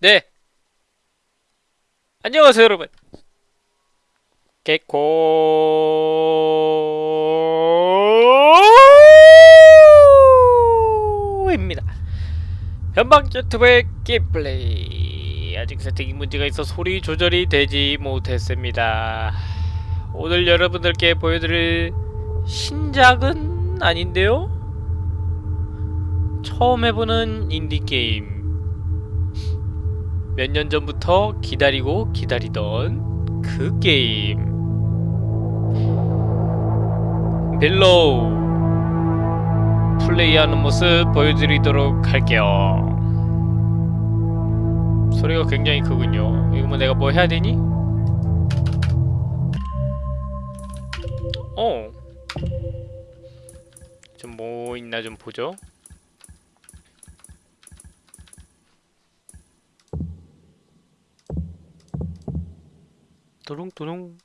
네. 안녕하세요, 여러분. 개코입니다. 변방 유튜브의 게임플레이. 아직 세팅이 문제가 있어 소리 조절이 되지 못했습니다. 오늘 여러분들께 보여드릴 신작은 아닌데요? 처음 해보는 indie game. 몇 년 전부터 기다리고 기다리던 그 게임 Below 플레이하는 모습 보여드리도록 할게요 소리가 굉장히 크군요 이거 뭐 내가 뭐 해야 되니? 어. 좀 뭐 있나 좀 보죠 도롱도롱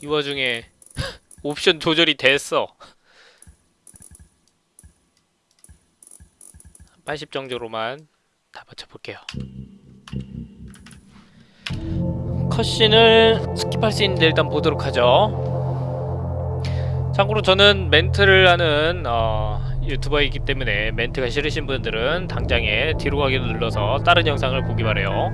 이 와중에 옵션 조절이 됐어. 80 정도로만 다 맞춰볼게요. 컷신을 스킵할 수 있는데 일단 보도록 하죠. 참고로 저는 멘트를 하는 어, 유튜버이기 때문에 멘트가 싫으신 분들은 당장에 뒤로 가기를 눌러서 다른 영상을 보기 바래요.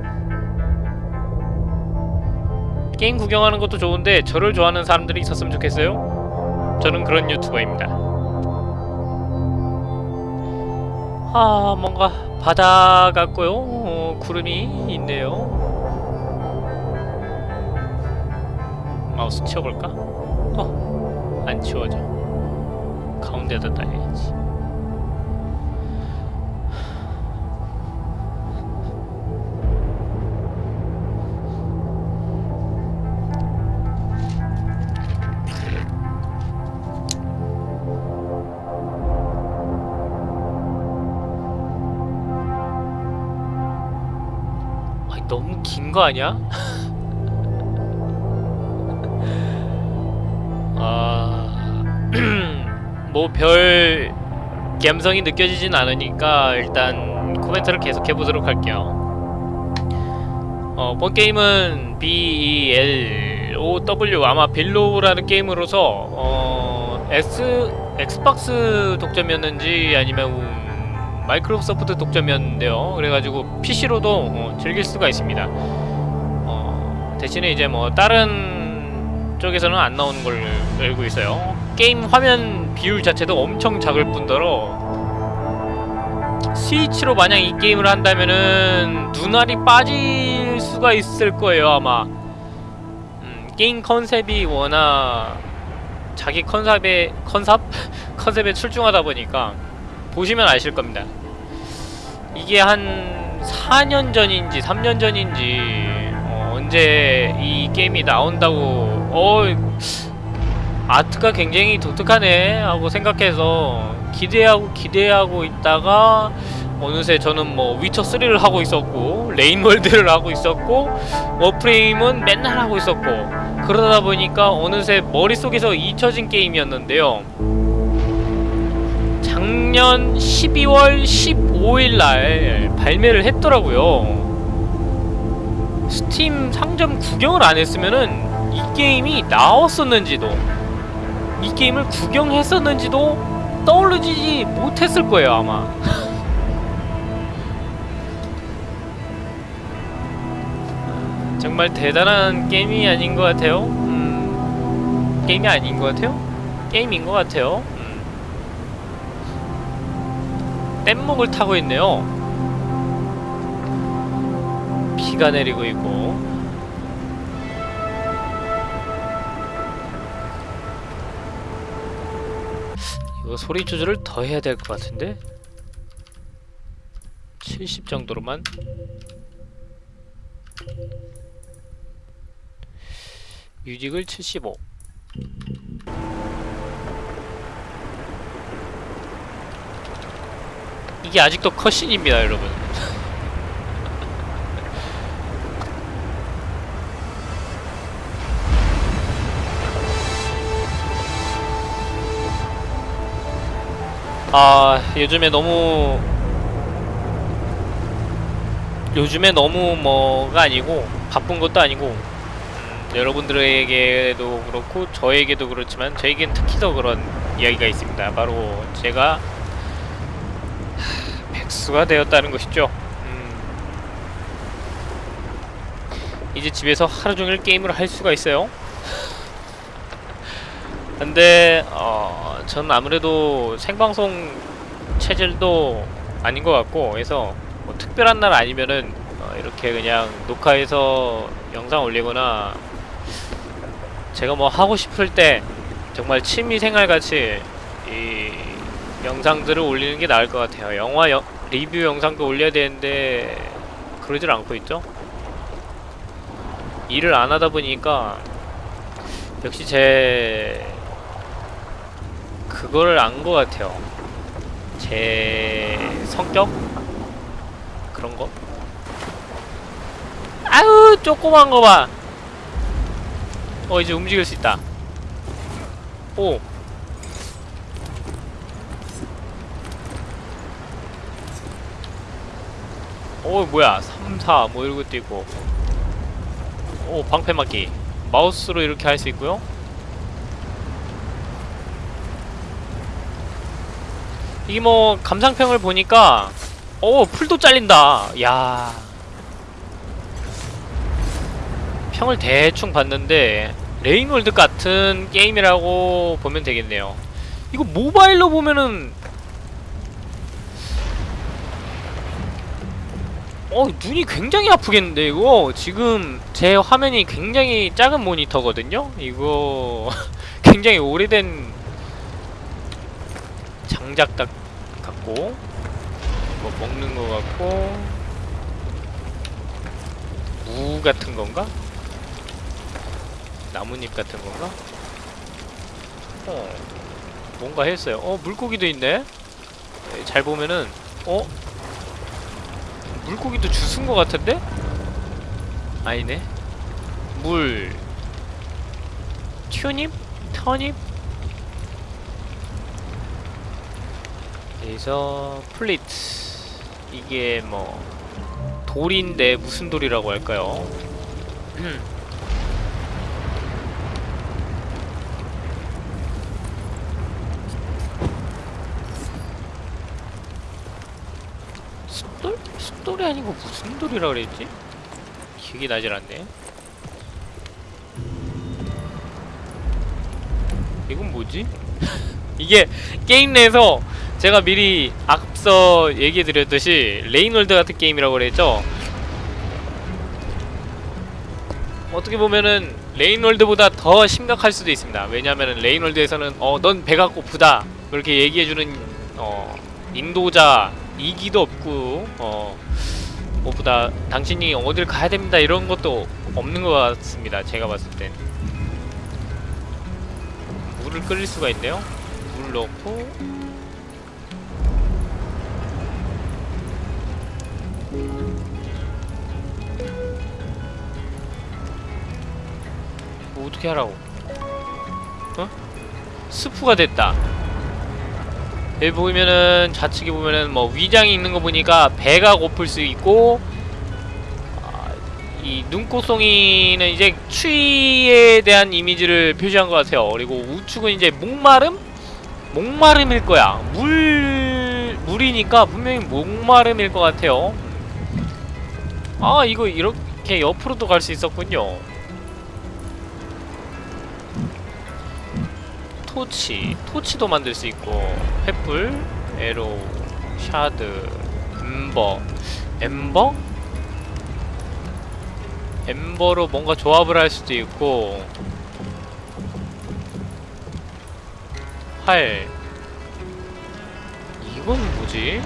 게임 구경하는 것도 좋은데 저를 좋아하는 사람들이 있었으면 좋겠어요? 저는 그런 유튜버입니다. 아 뭔가 바다 같고요. 어, 구름이 있네요. 마우스 치워볼까? 어, 안 치워져. 가운데다 놔야지 너무 긴 거 아니야? 아... 뭐 별 감성이 느껴지진 않으니까 일단 코멘트를 계속 해보도록 할게요 어, 본 게임은 B-E-L-O-W 아마 Below라는 게임으로서 어, X, Xbox 독점이었는지 아니면 음, 마이크로소프트 독점이었는데요. 그래가지고 PC로도 어, 즐길 수가 있습니다. 어, 대신에 이제 뭐 다른 쪽에서는 안 나오는 걸 알고 있어요. 게임 화면 비율 자체도 엄청 작을 뿐더러 스위치로 만약 이 게임을 한다면은 눈알이 빠질 수가 있을 거예요 아마. 음, 게임 컨셉이 워낙 자기 컨셉에 컨셉? 컨셉에 출중하다 보니까 보시면 아실 겁니다 이게 한 4년 전인지 3년 전인지 어, 언제 이 게임이 나온다고 어 아트가 굉장히 독특하네 하고 생각해서 기대하고 기대하고 있다가 어느새 저는 뭐 위쳐 3를 하고 있었고 Rain World를 하고 있었고 Warframe은 맨날 하고 있었고 그러다 보니까 어느새 머릿속에서 잊혀진 게임이었는데요 작년 12월 15일날 발매를 했더라고요. 스팀 상점 구경을 안 했으면은 이 게임이 나왔었는지도 이 게임을 구경했었는지도 떠오르지 못했을 거예요 아마. 정말 대단한 게임이 아닌 것 같아요. 음, 게임이 아닌 것 같아요? 게임인 것 같아요 뗏목을 타고 있네요. 비가 내리고 있고. 이거 소리 조절을 더 해야 될 것 같은데? 70 정도로만? 뮤직을 75 이게 아직도 컷신입니다 여러분 아 요즘에 너무 요즘에 너무 뭐가 아니고 바쁜 것도 아니고 음, 여러분들에게도 그렇고 저에게도 그렇지만 저에겐 특히 더 그런 이야기가 있습니다. 바로 제가 하, 백수가 되었다는 것이죠. 음, 이제 집에서 하루 종일 게임을 할 수가 있어요. 근데 어, 전 아무래도 생방송 체질도 아닌 것 같고 그래서 뭐 특별한 날 아니면은 어, 이렇게 그냥 녹화해서 영상 올리거나 제가 뭐 하고 싶을 때 정말 취미생활 같이 이 영상들을 올리는 게 나을 것 같아요. 영화 여, 리뷰 영상도 올려야 되는데 그러질 않고 있죠. 일을 안 하다 보니까 역시 제 그거를 안 것 같아요. 제 성격 그런 거. 아유 조그만 거 봐. 어 이제 움직일 수 있다. 오. 오 뭐야. 3, 4뭐 것도 있고. 오 방패 맞기. 마우스로 이렇게 할 수 있고요. 이게 뭐 감상평을 보니까 오 풀도 잘린다. 야. 평을 대충 봤는데 Rain World 같은 게임이라고 보면 되겠네요. 이거 모바일로 보면은 어 눈이 굉장히 아프겠는데 이거 지금 제 화면이 굉장히 작은 모니터거든요 이거 굉장히 오래된 장작 딱 같고 뭐 먹는 거 같고 무 같은 건가? 나뭇잎 같은 건가? 어 뭔가 했어요 어 물고기도 있네 네, 잘 보면은 어? 물고기도 주스인 것 같은데? 아니네 물 튜닙? 터닙? 그래서 플리트 이게 뭐 돌인데 무슨 돌이라고 할까요? 돌이 아니고 무슨 돌이라 그랬지? 기억이 나질 않네. 이건 뭐지? 이게 게임 내에서 제가 미리 앞서 얘기해드렸듯이 Rain World 같은 게임이라고 그랬죠? 어떻게 보면은 Rain World보다 더 심각할 수도 있습니다. 왜냐하면 Rain World에서는 어 넌 배가 고프다 그렇게 얘기해주는 어 인도자 이기도 없고 어 뭐보다 당신이 어딜 가야 됩니다 이런 것도 없는 것 같습니다. 제가 봤을 땐 물을 끓일 수가 있네요. 물 넣고 뭐 어떻게 하라고? 어? 스프가 됐다. 여기 보면은 좌측에 보면은 뭐 위장이 있는 거 보니까 배가 고플 수 있고 아, 이 눈꽃송이는 이제 추위에 대한 이미지를 표시한 것 같아요. 그리고 우측은 이제 목마름? 목마름일 거야. 물 물이니까 분명히 목마름일 것 같아요. 아 이거 이렇게 옆으로도 갈 수 있었군요. 토치, 토치도 만들 수 있고 횃불, 에로, 샤드, 엠버, 엠버? 엠버로 뭔가 조합을 할 수도 있고 활 이건 뭐지?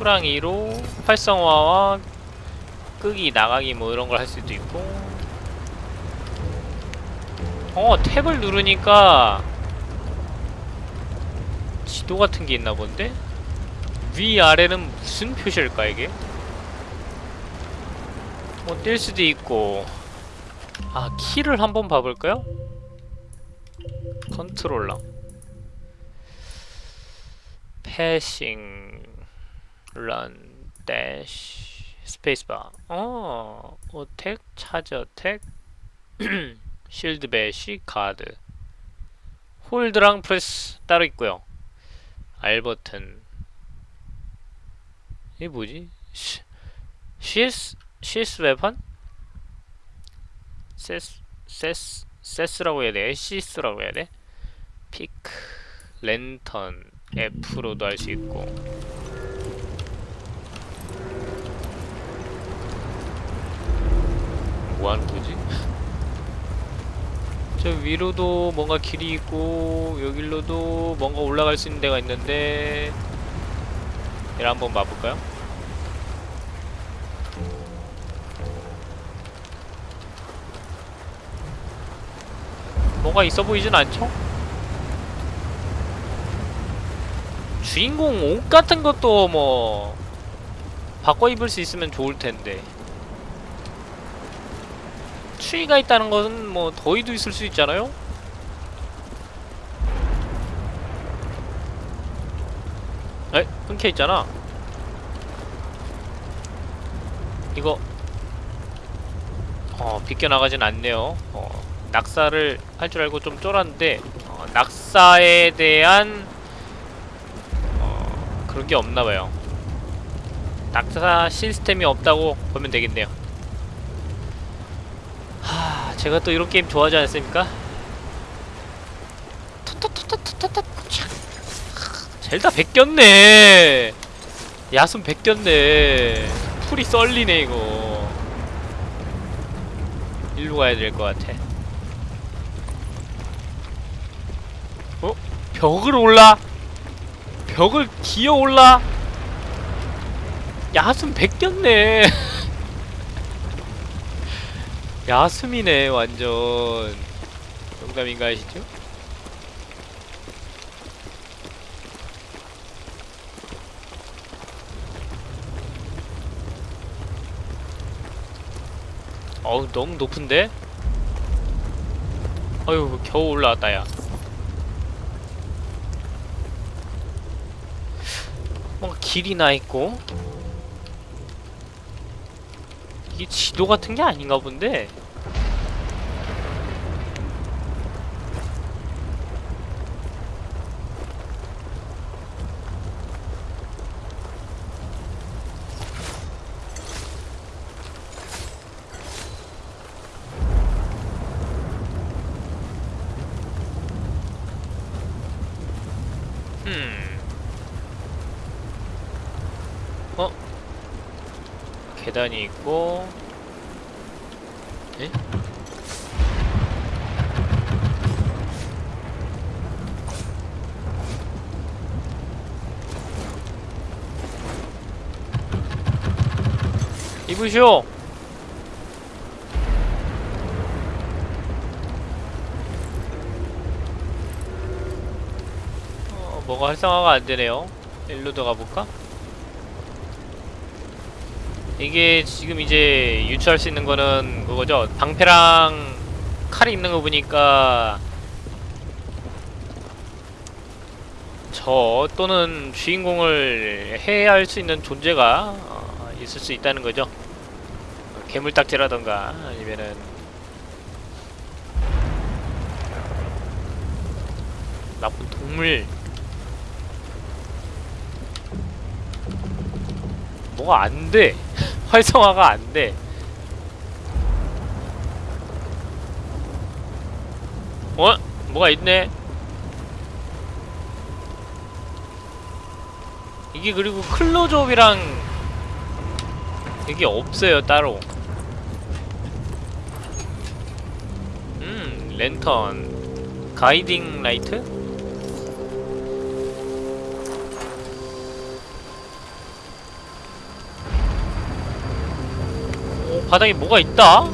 Q랑 E로 활성화와 끄기 나가기 뭐 이런 걸 할 수도 있고 어 Tab을 누르니까 지도 같은 게 있나 본데? 위아래는 무슨 표시일까 이게? 뭐뛸 수도 있고 아 키를 한번 봐볼까요? 컨트롤러 passing run dash space bar 어 attack charge attack shield bash guard hold랑 press 따로 있고요 R 버튼 이게 뭐지? 시, CS CS 웨펀? 세스 세스 세스라고 해야 돼? 시스라고 해야 돼? 피크 랜턴 F로도 할 수 있고 뭐 하는 거지? 저 위로도 뭔가 길이 있고 여기로도 뭔가 올라갈 수 있는 데가 있는데 얘를 한번 봐볼까요? 뭐가 있어 보이진 않죠? 주인공 옷 같은 것도 뭐 바꿔 입을 수 있으면 좋을 텐데 추위가 있다는 것은 뭐 더위도 있을 수 있잖아요? 에? 끊겨 있잖아. 이거 어 비껴나가진 않네요. 어, 낙사를 할 줄 알고 좀 쫄았는데 어, 낙사에 대한 어, 그런 게 없나봐요. 낙사 시스템이 없다고 보면 되겠네요. 하, 제가 또 이런 게임 좋아하지 않습니까? 젤다 베꼈네 야숨 베꼈네 풀이 썰리네 이거 일로 가야 될 것 같아 어? 벽을 올라? 벽을 기어 올라? 야숨 베꼈네 야숨이네 완전 농담인가 하시죠? 어우 너무 높은데? 어휴 겨우 올라왔다 야 뭔가 길이 나있고 이게 지도 같은 게 아닌가 본데 음. 어? 계단이 있고 에? 입으쇼! 어, 뭐가 활성화가 안 되네요. 일로 들어가 볼까? 이게 지금 이제 유추할 수 있는 거는 그거죠. 방패랑 칼이 있는 거 보니까 저 또는 주인공을 해할 수 있는 존재가 어, 있을 수 있다는 거죠. 괴물딱지라던가 아니면은 나쁜 동물 뭐가 안 돼. 활성화가 안 돼. 어? 뭐가 있네. 이게 그리고 클로즈업이랑 이게 없어요 따로. 음 랜턴 가이딩 라이트? 바닥에 뭐가 있다?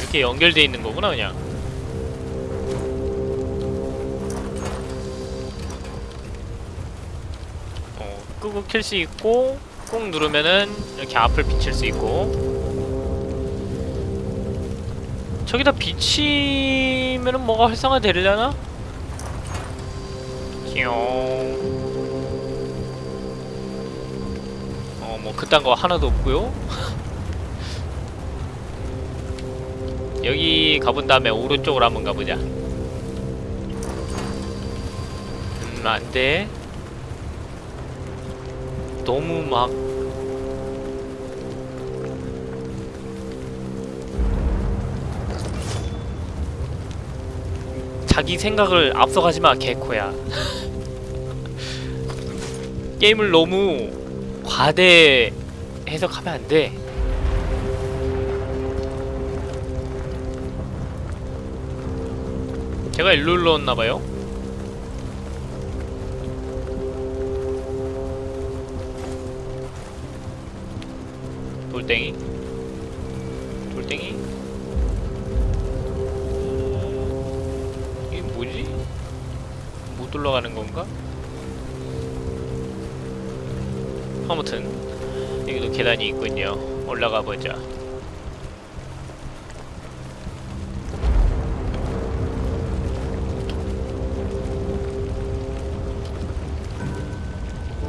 이렇게 연결되어 있는 거구나 그냥 어, 끄고 킬 수 있고 꾹 누르면은 이렇게 앞을 비칠 수 있고 저기다 비치면은 뭐가 활성화 되려나? 띠용. 어뭐 그딴 거 하나도 없고요. 여기 가본 다음에 오른쪽으로 한번 가보자. 음 안 돼. 너무 막 자기 생각을 앞서가지 마 개코야. 게임을 너무 과대 해석하면 안돼. 제가 일로 일러왔나봐요. 돌덩이. 돌덩이 못 올라가는 건가? 아무튼 여기도 계단이 있군요 올라가 보자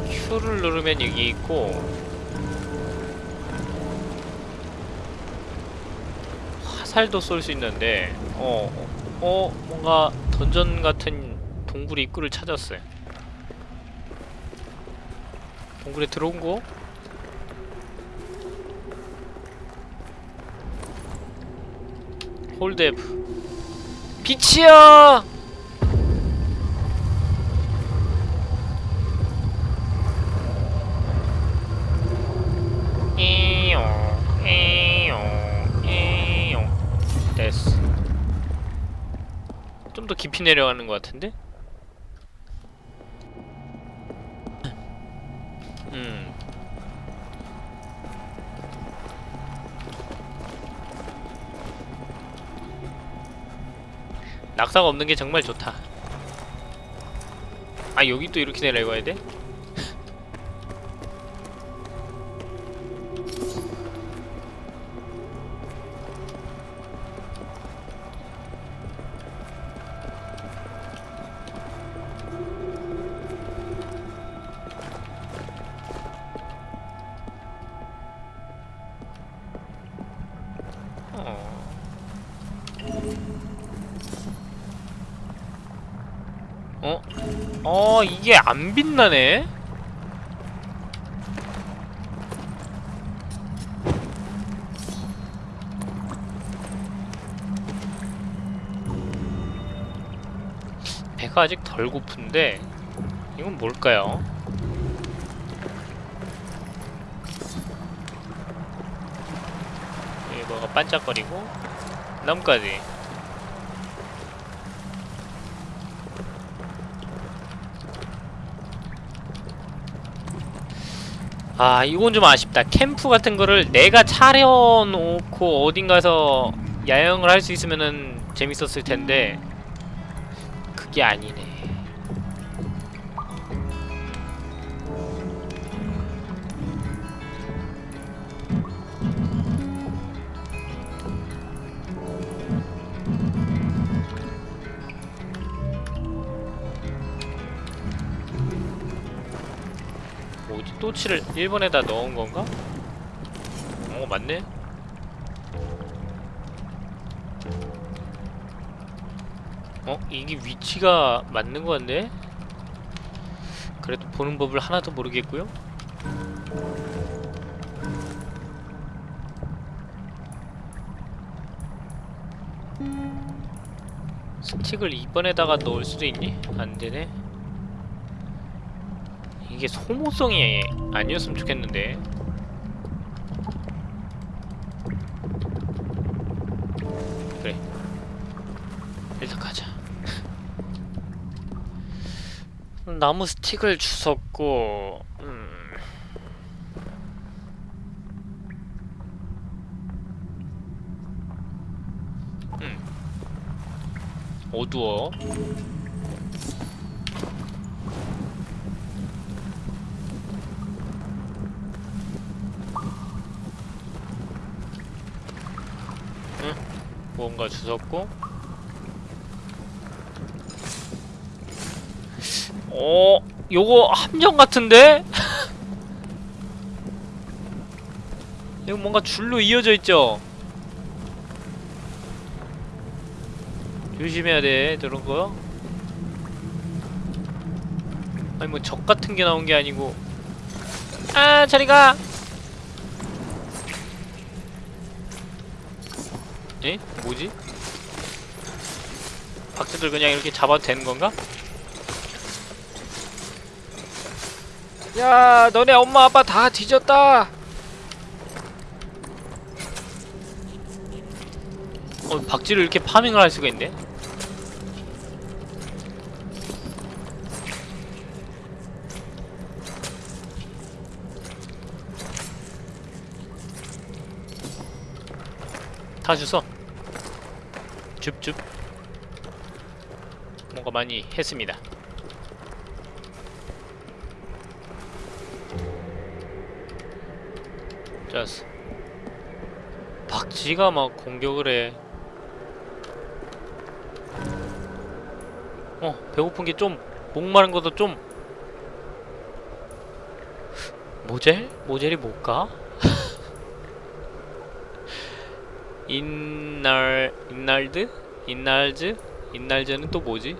Q를 누르면 여기 있고 화살도 쏠 수 있는데 어, 어, 어 뭔가 던전 같은 동굴 입구를 찾았어요 동굴에 들어온 거? 빛이야! 에용 에용 됐어 좀더 깊이 내려가는 것 같은데? 낙사가 없는 게 정말 좋다 아 여기 또 이렇게 내려가야 돼? 이게 안 빛나네? 배가 아직 덜 고픈데 이건 뭘까요? 여기 뭐가 반짝거리고 나뭇가지 아 이건 좀 아쉽다. 캠프 같은 거를 내가 차려놓고 어딘가서 야영을 할 수 있으면은 재밌었을 텐데 그게 아니네 또치를 1번에다 넣은 건가? 어 맞네 어? 이게 위치가 맞는 것 같네? 그래도 보는 법을 하나도 모르겠고요 스틱을 2번에다가 넣을 수도 있니? 안되네 이게 소모성이 아니었으면 좋겠는데. 그래. 일단 가자. 나무 스틱을 주웠고 음. 어두워 응? 뭔가 주웠고 어, 요거 함정 같은데? 이거 뭔가 줄로 이어져 있죠? 조심해야 돼, 저런 거. 아니 뭐 적 같은 게 나온 게 아니고. 아, 저리 가. 에? 뭐지? 박쥐들 그냥 이렇게 잡아도 되는 건가? 야, 너네 엄마 아빠 다 뒤졌다. 어, 박쥐를 이렇게 파밍을 할 수가 있네. 다 주워. 줍줍. 뭔가 많이 했습니다. 좋았어. 박쥐가 막 공격을 해. 어, 배고픈 게 좀, 목마른 것도 좀. Morsel? Morsel이 뭘까? Innard, innard? Innards? Innards는 또 뭐지?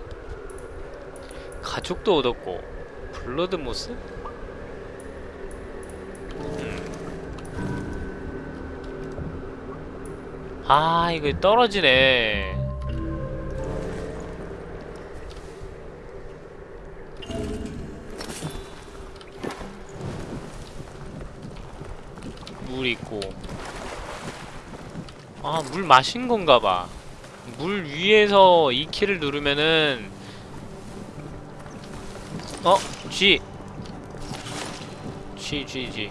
가죽도 얻었고, bloodmoss? 아 이거 떨어지네 물 있고 아 물 마신 건가 봐 물 위에서 이 키를 누르면은 어? G G G G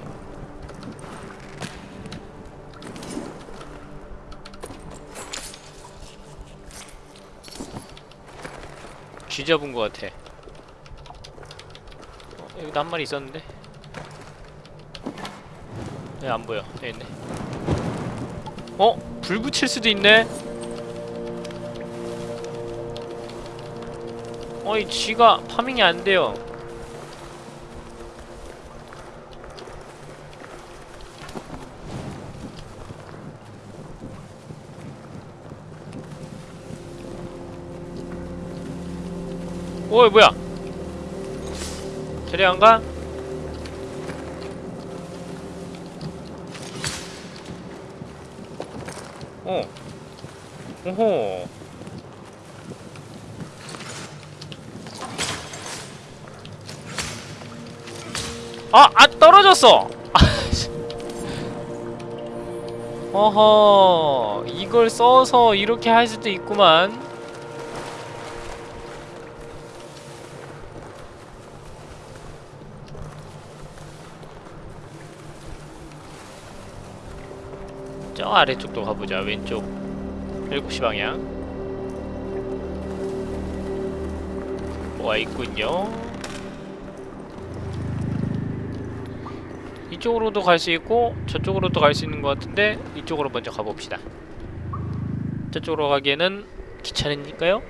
쥐 잡은 것 같아. 어, 여기도 한 마리 있었는데. 네, 안 보여. 여기 있네. 어? 불 붙일 수도 있네? 어이, 쥐가 파밍이 안 돼요. 어이 뭐야 저리 안 가? 오호 아! 아 떨어졌어! 어허 이걸 써서 이렇게 할 수도 있구만 저 아래쪽도 가보자 왼쪽 7시 방향. 뭐가 있군요. 이쪽으로도 갈 수 있고 저쪽으로도 갈 수 있는 것 같은데 이쪽으로 먼저 가봅시다. 저쪽으로 가기에는 귀찮으니까요.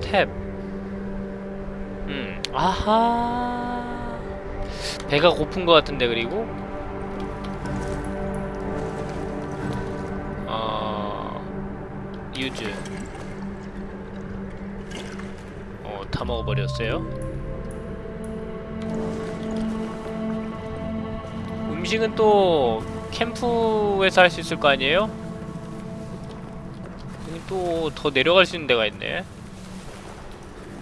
탭. 음, 아하. 배가 고픈 것 같은데 그리고 유즈. 어, 다 먹어버렸어요? 음식은 또 캠프에서 할 수 있을 거 아니에요? 여기 또 더 내려갈 수 있는 데가 있네.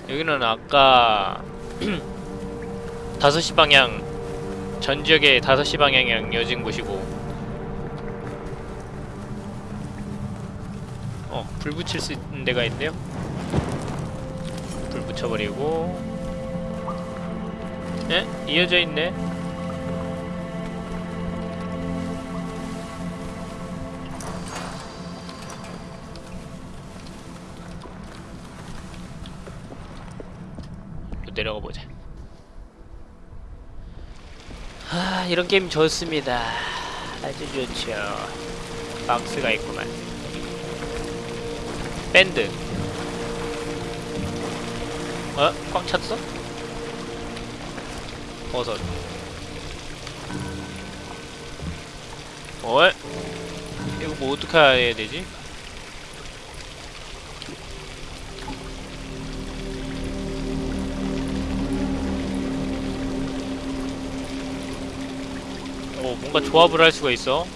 여기는 아까 5시 방향 전 지역의 5시 방향이랑 이어진 곳이고 불 붙일 수 있는 데가 있네요. 불 붙여버리고. 예? 이어져 있네. 내려가 보자. 하 이런 게임 좋습니다. 아주 좋죠. 박스가 있구만. 밴드 어? 꽉 찼어? 버섯 어? 이거 뭐 어떻게 해야 되지? 오 뭔가 조합을 할 수가 있어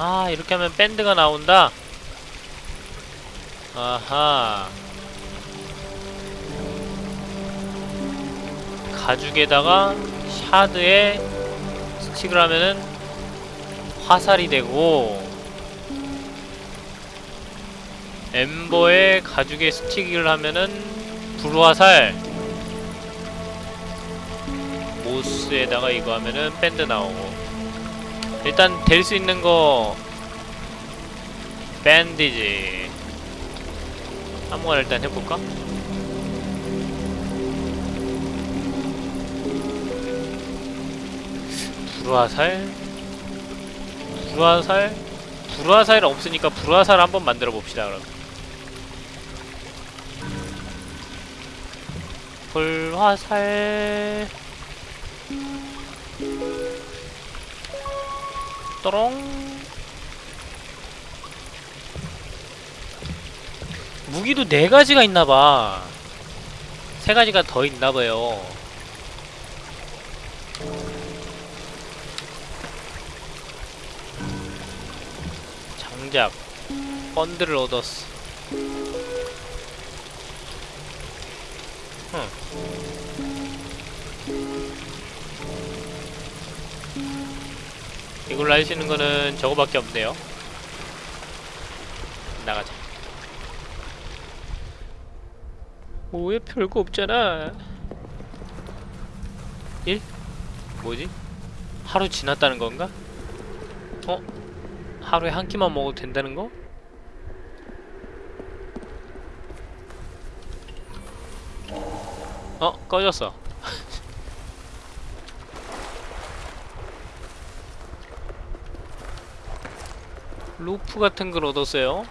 아 이렇게 하면 밴드가 나온다? 아하. 가죽에다가 샤드에 스틱을 하면은 화살이 되고 엠버에 가죽에 스틱을 하면은 불화살. 모스에다가 이거 하면은 밴드 나오고 일단 될 수 있는 거 밴디지. 아무거나 일단 해볼까? 불화살? 불화살? 불화살 없으니까 불화살 한번 만들어 봅시다 그럼. 불화살 또롱 무기도 네 가지가 있나봐. 세 가지가 더 있나봐요. 장작 펀드를 얻었어 이걸로 할 수 있는 거는 저거밖에 없네요. 나가자. 뭐왜 별거 없잖아. 1? 뭐지? 하루 지났다는 건가? 어? 하루에 한 끼만 먹어도 된다는 거? 어? 꺼졌어. 루프 같은 걸 얻었어요.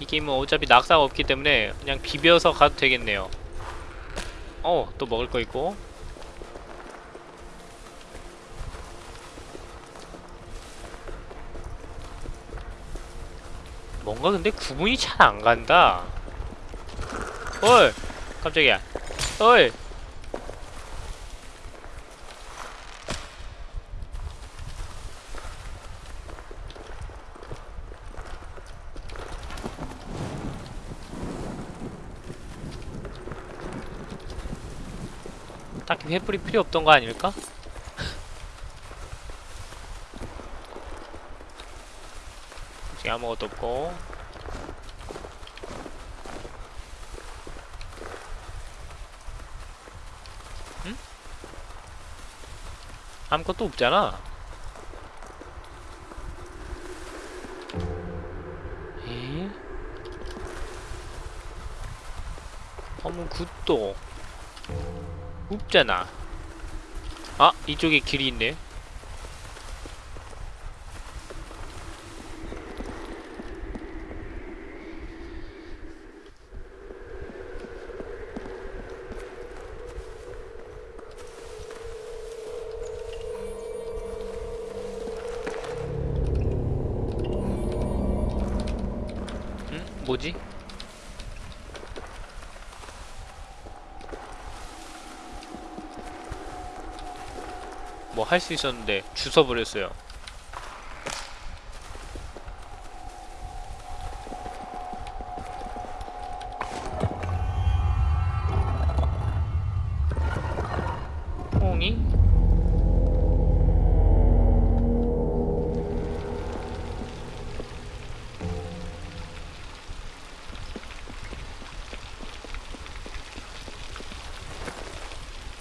이 게임은 어차피 낙사가 없기 때문에 그냥 비벼서 가도 되겠네요. 어, 또 먹을 거 있고. 뭔가 근데 구분이 잘 안 간다. 어이! 깜짝이야. 어 횃불이 필요 없던 거 아닐까? 지금 아무것도 없고 응? 아무것도 없잖아 에? 어머 굿도 없잖아. 아, 이쪽에 길이 있네. 응? 뭐지? 뭐 할 수 있었는데 주워버렸어요. 홍이?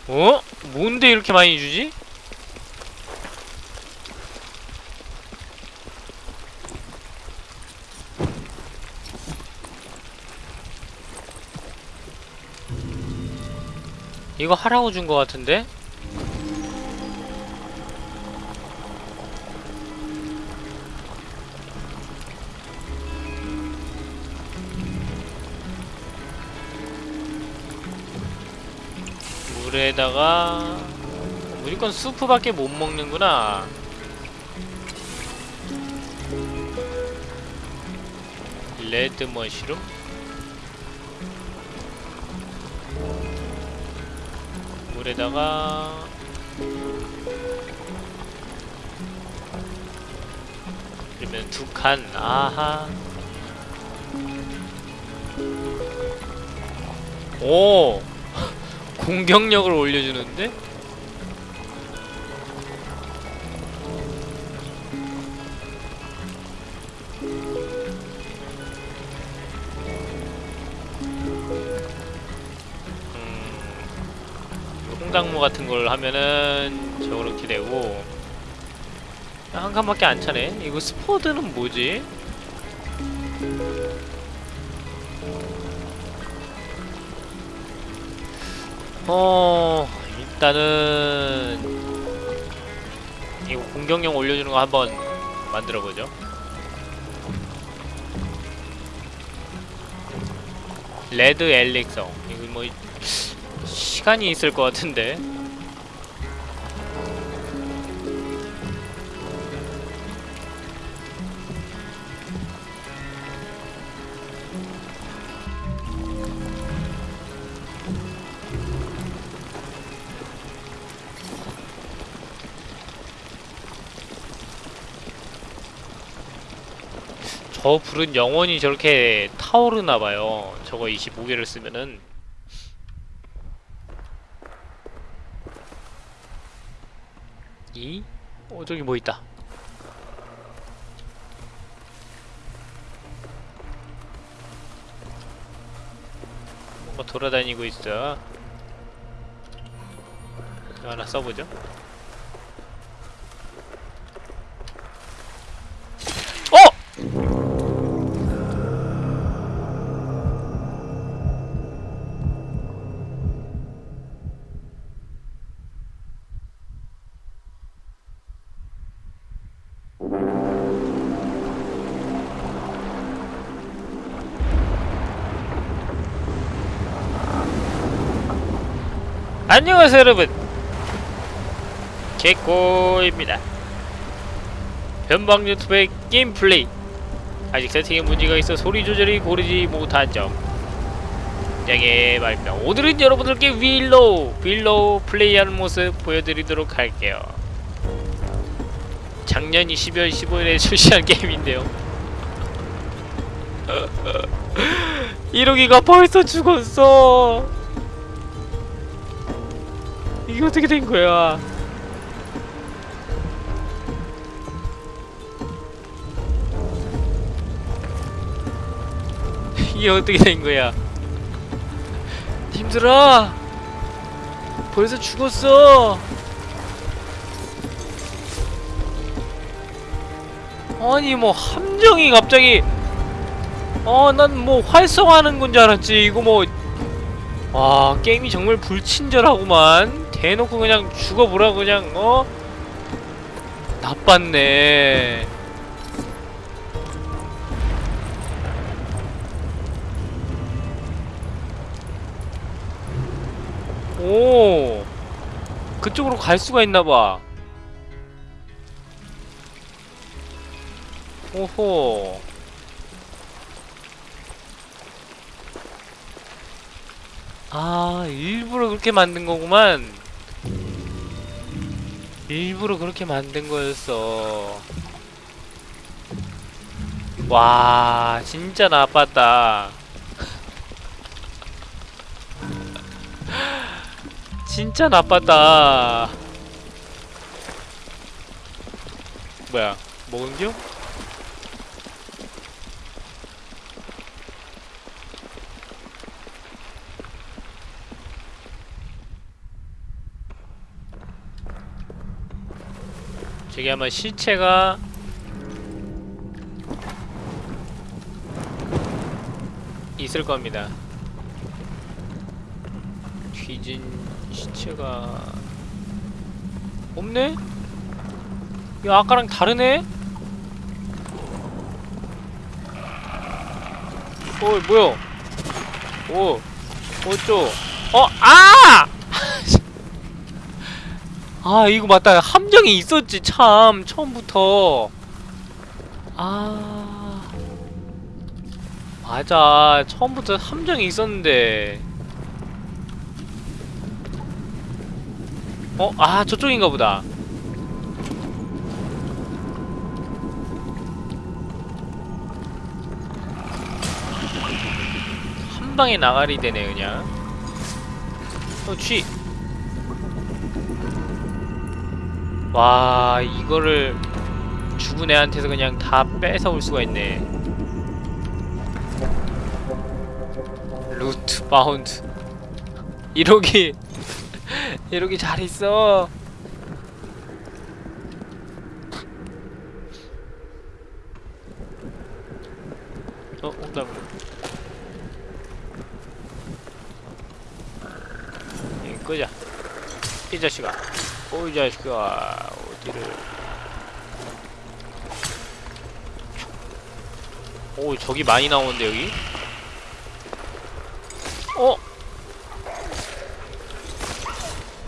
어? 뭔데 이렇게 많이 주지? 이거 하라고 준거 같은데? 물에다가 무조건 수프밖에 못 먹는구나. 레드 머시룸? 물에다가 그러면 두 칸 아하 오 공격력을 올려주는데? 음, 홍당무 같은 걸 하면은 저렇게 되고 한 칸밖에 안 차네. 이거 스포드는 뭐지? 어 일단은 이거 공격력 올려주는 거 한번 만들어 보죠. 레드 엘릭서 이거 뭐 시간이 있을 것 같은데. 저 불은 영원히 저렇게 타오르나 봐요. 저거 25개를 쓰면은 이? 어 저기 뭐 있다. 뭔가 돌아다니고 있어. 하나 써보죠. 안녕하세요 여러분. 개꼬입니다. 변방 유튜브의 게임 플레이. 아직 세팅에 문제가 있어 소리 조절이 고르지 못한 점. 양해 발표. 오늘은 여러분들께 윌로우 윌로우 플레이하는 모습 보여드리도록 할게요. 작년 12월 15일에 출시한 게임인데요. 1호기가 벌써 죽었어 이게 어떻게 된 거야? 이게 어떻게 된 거야? 힘들어. 벌써 죽었어. 아니 뭐 함정이 갑자기 어 난 뭐 활성화하는 건 줄 알았지 이거 뭐 와 게임이 정말 불친절하구만 대놓고 그냥 죽어보라 그냥 어? 나빴네. 오. 그쪽으로 갈 수가 있나봐. 오호. 아 일부러 그렇게 만든 거구만 일부러 그렇게 만든 거였어. 와 진짜 나빴다. 진짜 나빴다. 뭐야 먹은겨? 저기 아마 시체가 있을 겁니다. 뒤진 시체가 없네? 야 아까랑 다르네? 어 뭐야 오 어쩌 어 아! 아 이거 맞다. 함정이 있었지 참 처음부터. 아. 맞아. 처음부터 함정이 있었는데. 어? 아 저쪽인가 보다. 한 방에 나가리 되네 그냥. 어 쥐! 와 이거를 죽은 애한테서 그냥 다 뺏어올 수가 있네. 루트 바운드. 이러기 이러기 잘 있어. 어 온다 이 끄자. 이 자식아 오이 자식아 어디를 오 저기 많이 나오는데 여기 어?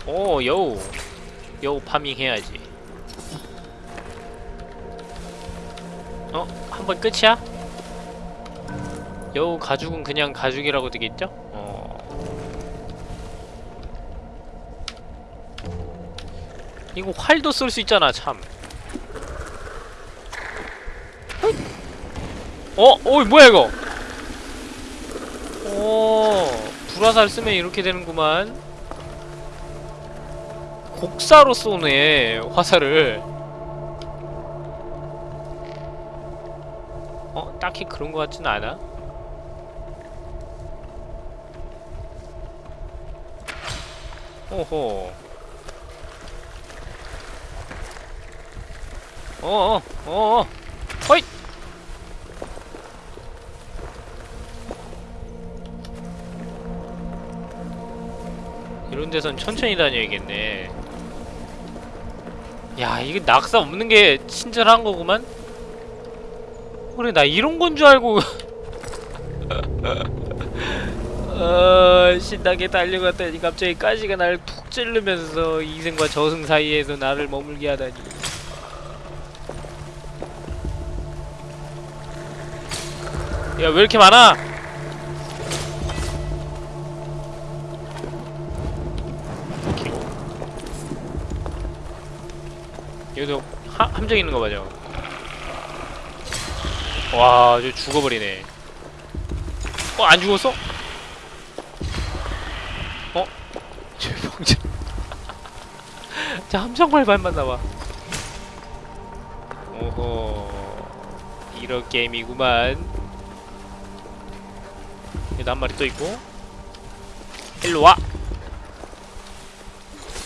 오 여우 여우 파밍 해야지 어? 한 번 끝이야? 여우 가죽은 그냥 가죽이라고 되겠죠? 이거 활도 쓸 수 있잖아 참. 어? 어이 뭐야 이거? 오 불화살 쓰면 이렇게 되는구만. 곡사로 쏘네 화살을. 어? 딱히 그런 것 같진 않아. 오호 어어 어어. 허잇 이런 데선 천천히 다녀야겠네. 야 이게 낙사 없는 게 친절한 거구만. 그래 나 이런 건 줄 알고. 어, 신나게 달려갔더니 갑자기 가시가 날 푹 찌르면서 이승과 저승 사이에서 나를 머물게 하다니 야 왜 이렇게 많아. 여기도 하, 함정 있는 거 맞아 와, 저 죽어버리네. 어, 안 죽었어? 어? 저 병자. 자, 함정발 밟았나봐. 오호. 이런 게임이구만. 여기도 한 마리 또 있고. 일로 와!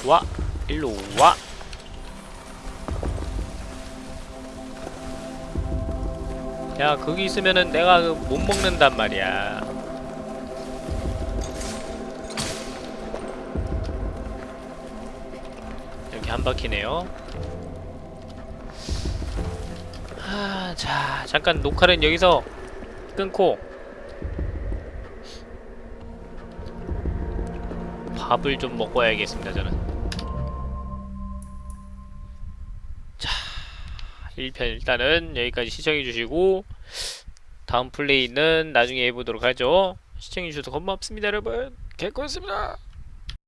와! 일로 와! 야 거기 있으면은 내가 그못 먹는단 말이야 이렇게 한 바퀴네요 아, 자 잠깐 녹화는 여기서 끊고 밥을 좀 먹어야겠습니다 저는. 자 1편 일단은 여기까지 시청해주시고 다음 플레이는 나중에 해보도록 하죠. 시청해주셔서 고맙습니다 여러분. 개코였습니다